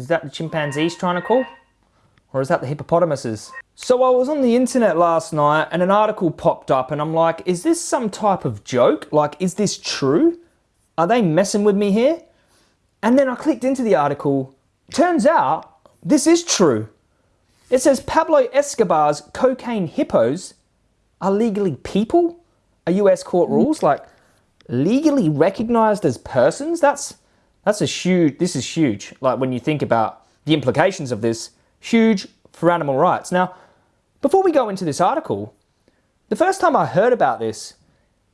Is that the chimpanzees trying to call? Or is that the hippopotamuses? So I was on the internet last night and an article popped up and I'm like, is this some type of joke? Like, is this true? Are they messing with me here? And then I clicked into the article. Turns out this is true. It says Pablo Escobar's cocaine hippos are legally people? Are US court rules like legally recognized as persons? That's that's a huge this is huge. Like when you think about the implications of this, huge for animal rights. Now, before we go into this article, the first time I heard about this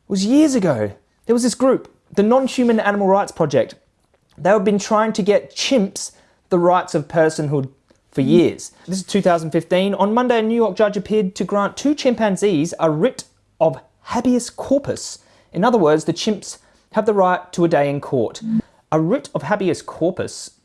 was years ago. There was this group, the Non-Human Animal Rights Project. They have been trying to get chimps the rights of personhood for years. This is 2015. On Monday, a New York judge appeared to grant two chimpanzees a writ of habeas corpus. In other words, the chimps have the right to a day in court. A writ of habeas corpus,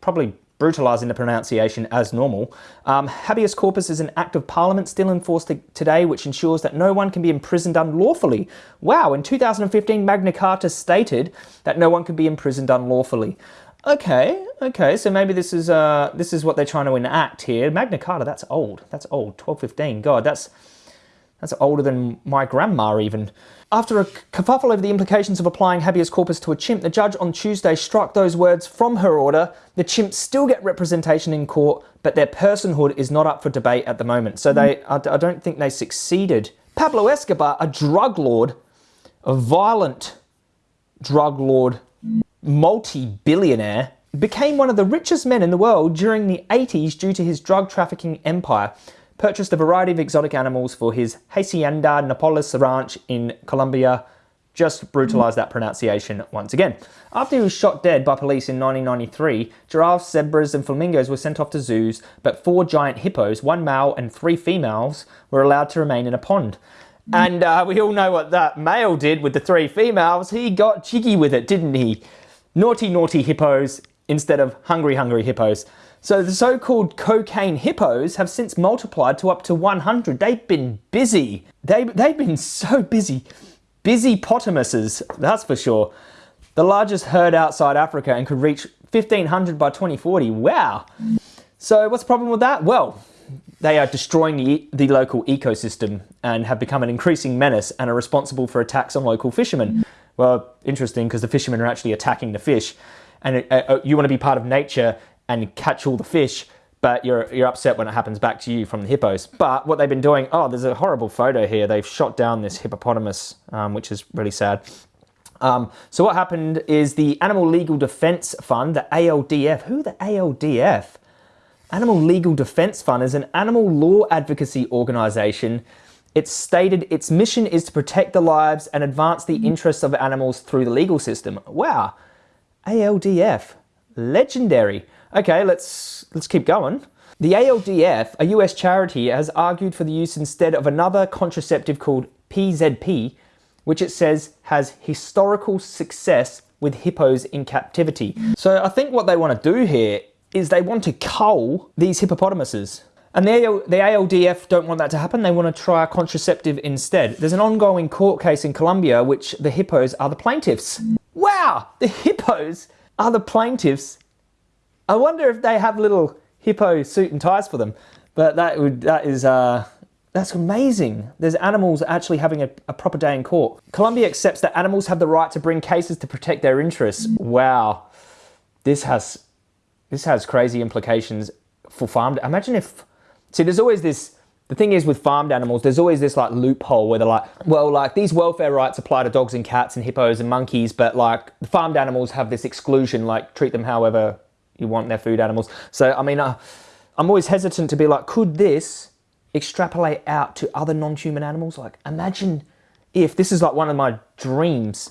probably brutalising the pronunciation as normal. Um, habeas corpus is an act of parliament still enforced today which ensures that no one can be imprisoned unlawfully. Wow, in 2015 Magna Carta stated that no one can be imprisoned unlawfully. Okay, okay, so maybe this is uh, this is what they're trying to enact here. Magna Carta, that's old. That's old. 1215. God, that's that's older than my grandma even. After a kerfuffle over the implications of applying habeas corpus to a chimp, the judge on Tuesday struck those words from her order. The chimps still get representation in court, but their personhood is not up for debate at the moment. So they, I, I don't think they succeeded. Pablo Escobar, a drug lord, a violent drug lord multi-billionaire, became one of the richest men in the world during the 80s due to his drug trafficking empire, purchased a variety of exotic animals for his Hacienda Napoles ranch in Colombia, just brutalized that pronunciation once again. After he was shot dead by police in 1993, giraffes, zebras and flamingos were sent off to zoos, but four giant hippos, one male and three females, were allowed to remain in a pond. And uh, we all know what that male did with the three females. He got jiggy with it, didn't he? naughty, naughty hippos instead of hungry, hungry hippos. So the so-called cocaine hippos have since multiplied to up to 100. They've been busy. They, they've been so busy. Busy potamuses, that's for sure. The largest herd outside Africa and could reach 1500 by 2040. Wow. So what's the problem with that? Well, they are destroying the, the local ecosystem and have become an increasing menace and are responsible for attacks on local fishermen. Well, interesting because the fishermen are actually attacking the fish and uh, uh, you want to be part of nature and catch all the fish, but you're, you're upset when it happens back to you from the hippos. But what they've been doing, oh, there's a horrible photo here. They've shot down this hippopotamus, um, which is really sad. Um, so what happened is the Animal Legal Defence Fund, the ALDF, who the ALDF? Animal Legal Defence Fund is an animal law advocacy organisation it's stated its mission is to protect the lives and advance the interests of animals through the legal system. Wow, ALDF, legendary. Okay, let's, let's keep going. The ALDF, a US charity, has argued for the use instead of another contraceptive called PZP, which it says has historical success with hippos in captivity. So I think what they want to do here is they want to cull these hippopotamuses. And the, the ALDF don't want that to happen. They want to try a contraceptive instead. There's an ongoing court case in Colombia which the hippos are the plaintiffs. Wow, the hippos are the plaintiffs. I wonder if they have little hippo suit and ties for them. But that would that is uh, that's amazing. There's animals actually having a, a proper day in court. Colombia accepts that animals have the right to bring cases to protect their interests. Wow, this has this has crazy implications for farm. Imagine if See, there's always this, the thing is with farmed animals, there's always this like loophole where they're like, well, like these welfare rights apply to dogs and cats and hippos and monkeys, but like the farmed animals have this exclusion, like treat them however you want their food animals. So, I mean, uh, I'm always hesitant to be like, could this extrapolate out to other non-human animals? Like imagine if, this is like one of my dreams,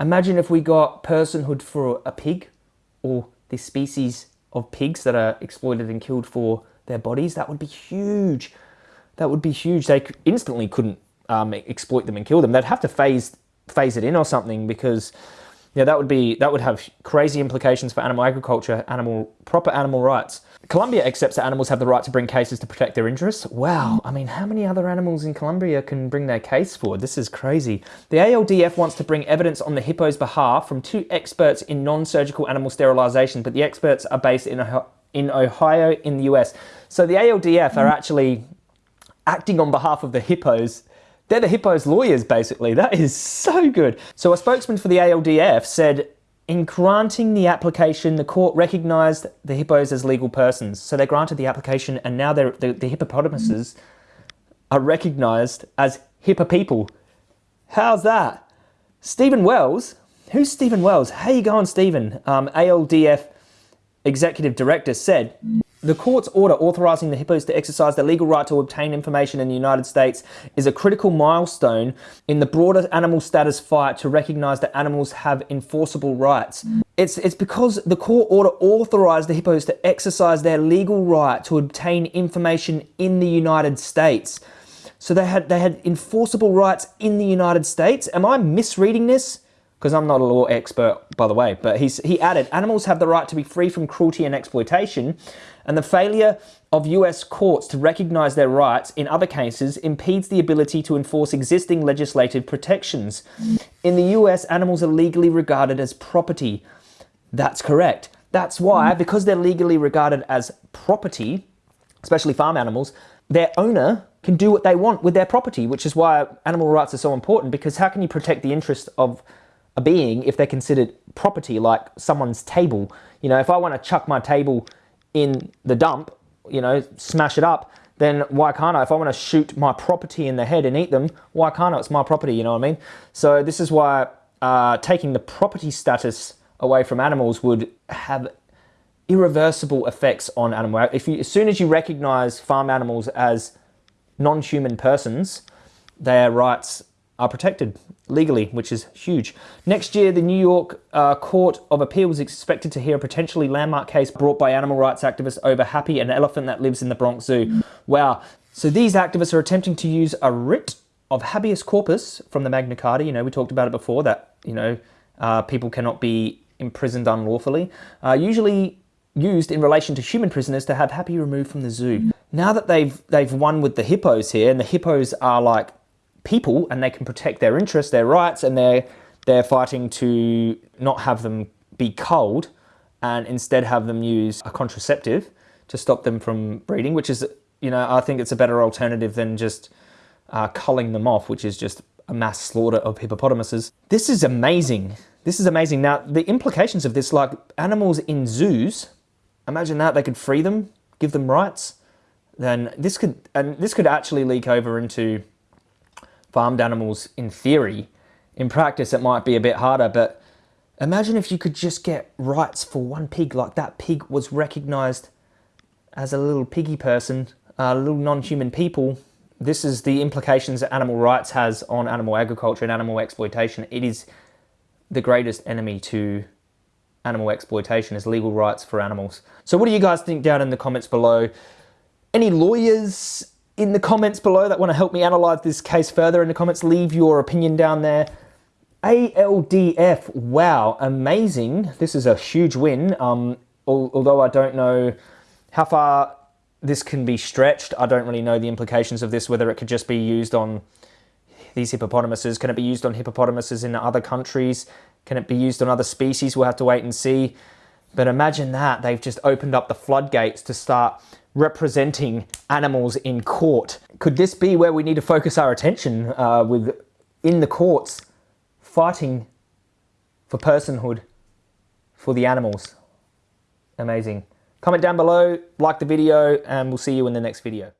imagine if we got personhood for a pig or this species of pigs that are exploited and killed for their bodies, that would be huge. That would be huge. They instantly couldn't um, exploit them and kill them. They'd have to phase phase it in or something because Yeah, that would be that would have crazy implications for animal agriculture, animal proper animal rights. Colombia accepts that animals have the right to bring cases to protect their interests. Wow, I mean, how many other animals in Colombia can bring their case forward? This is crazy. The ALDF wants to bring evidence on the hippo's behalf from two experts in non-surgical animal sterilization, but the experts are based in Ohio, in Ohio in the US. So the ALDF are actually acting on behalf of the hippos they're the Hippo's lawyers, basically. That is so good. So a spokesman for the ALDF said, in granting the application, the court recognised the hippos as legal persons. So they granted the application and now the, the hippopotamuses are recognised as hippo people. How's that? Stephen Wells, who's Stephen Wells? How you going, Stephen? Um, ALDF executive director said, the court's order authorizing the hippos to exercise their legal right to obtain information in the United States is a critical milestone in the broader animal status fight to recognize that animals have enforceable rights. It's, it's because the court order authorized the hippos to exercise their legal right to obtain information in the United States. So they had, they had enforceable rights in the United States. Am I misreading this? Because I'm not a law expert, by the way, but he's, he added, animals have the right to be free from cruelty and exploitation, and the failure of US courts to recognize their rights in other cases impedes the ability to enforce existing legislative protections. In the US, animals are legally regarded as property. That's correct. That's why, because they're legally regarded as property, especially farm animals, their owner can do what they want with their property, which is why animal rights are so important, because how can you protect the interest of a being if they're considered property, like someone's table. You know, if I want to chuck my table in the dump, you know, smash it up, then why can't I? If I want to shoot my property in the head and eat them, why can't I? It's my property, you know what I mean? So this is why uh, taking the property status away from animals would have irreversible effects on animal. If you, as soon as you recognize farm animals as non-human persons, their rights are protected legally, which is huge. Next year, the New York uh, Court of Appeal is expected to hear a potentially landmark case brought by animal rights activists over Happy, an elephant that lives in the Bronx Zoo. Wow. So these activists are attempting to use a writ of habeas corpus from the Magna Carta. You know, we talked about it before that, you know, uh, people cannot be imprisoned unlawfully. Uh, usually used in relation to human prisoners to have Happy removed from the zoo. Now that they've they've won with the hippos here, and the hippos are like people and they can protect their interests, their rights, and they're, they're fighting to not have them be culled and instead have them use a contraceptive to stop them from breeding, which is, you know, I think it's a better alternative than just uh, culling them off, which is just a mass slaughter of hippopotamuses. This is amazing. This is amazing. Now, the implications of this, like animals in zoos, imagine that they could free them, give them rights, then this could, and this could actually leak over into farmed animals in theory. In practice, it might be a bit harder, but imagine if you could just get rights for one pig, like that pig was recognized as a little piggy person, a little non-human people. This is the implications that animal rights has on animal agriculture and animal exploitation. It is the greatest enemy to animal exploitation is legal rights for animals. So what do you guys think down in the comments below? Any lawyers in the comments below that want to help me analyze this case further in the comments, leave your opinion down there. ALDF, wow, amazing. This is a huge win. Um, although I don't know how far this can be stretched. I don't really know the implications of this, whether it could just be used on these hippopotamuses. Can it be used on hippopotamuses in other countries? Can it be used on other species? We'll have to wait and see. But imagine that, they've just opened up the floodgates to start representing animals in court. Could this be where we need to focus our attention uh, with in the courts fighting for personhood for the animals? Amazing. Comment down below, like the video, and we'll see you in the next video.